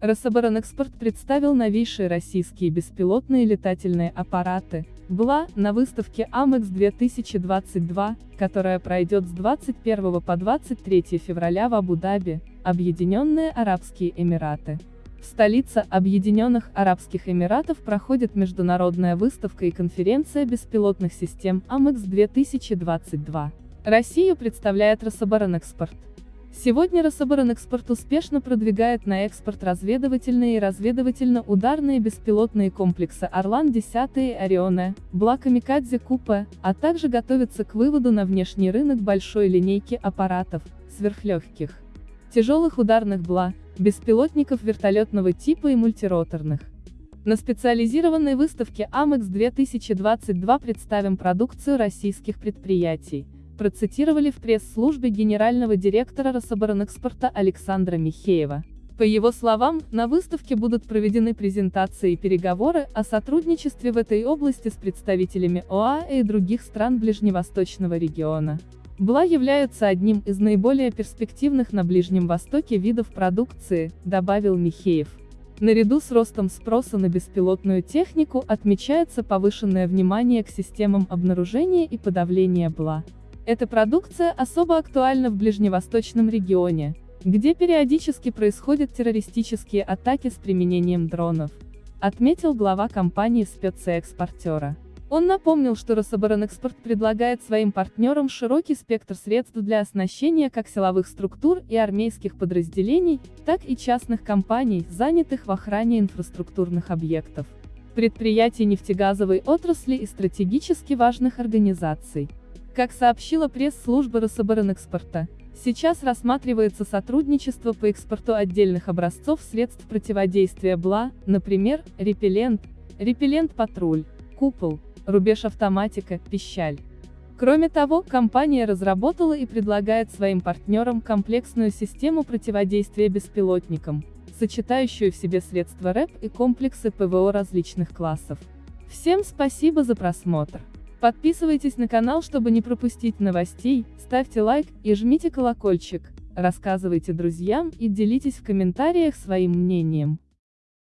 Рособоронэкспорт представил новейшие российские беспилотные летательные аппараты, БЛА, на выставке АМЭКС 2022, которая пройдет с 21 по 23 февраля в Абу-Даби, Объединенные Арабские Эмираты. В столице Объединенных Арабских Эмиратов проходит международная выставка и конференция беспилотных систем АМЭКС 2022. Россию представляет Рособоронэкспорт. Сегодня Рособоронэкспорт успешно продвигает на экспорт разведывательные и разведывательно-ударные беспилотные комплексы «Орлан-10» и «Орионе», «Бла Камикадзе Купе», а также готовится к выводу на внешний рынок большой линейки аппаратов, сверхлегких, тяжелых ударных «Бла», беспилотников вертолетного типа и мультироторных. На специализированной выставке АМЭКС 2022 представим продукцию российских предприятий, процитировали в пресс-службе генерального директора Рособоронэкспорта Александра Михеева. По его словам, на выставке будут проведены презентации и переговоры о сотрудничестве в этой области с представителями ОАЭ и других стран Ближневосточного региона. БЛА являются одним из наиболее перспективных на Ближнем Востоке видов продукции, добавил Михеев. Наряду с ростом спроса на беспилотную технику отмечается повышенное внимание к системам обнаружения и подавления БЛА. Эта продукция особо актуальна в ближневосточном регионе, где периодически происходят террористические атаки с применением дронов, отметил глава компании спецэкспортера. Он напомнил, что Рособоронэкспорт предлагает своим партнерам широкий спектр средств для оснащения как силовых структур и армейских подразделений, так и частных компаний, занятых в охране инфраструктурных объектов, предприятий нефтегазовой отрасли и стратегически важных организаций. Как сообщила пресс-служба Рособоронэкспорта, сейчас рассматривается сотрудничество по экспорту отдельных образцов средств противодействия БЛА, например, репеллент, репеллент-патруль, купол, рубеж автоматика, пищаль. Кроме того, компания разработала и предлагает своим партнерам комплексную систему противодействия беспилотникам, сочетающую в себе средства РЭП и комплексы ПВО различных классов. Всем спасибо за просмотр. Подписывайтесь на канал, чтобы не пропустить новостей, ставьте лайк и жмите колокольчик, рассказывайте друзьям и делитесь в комментариях своим мнением.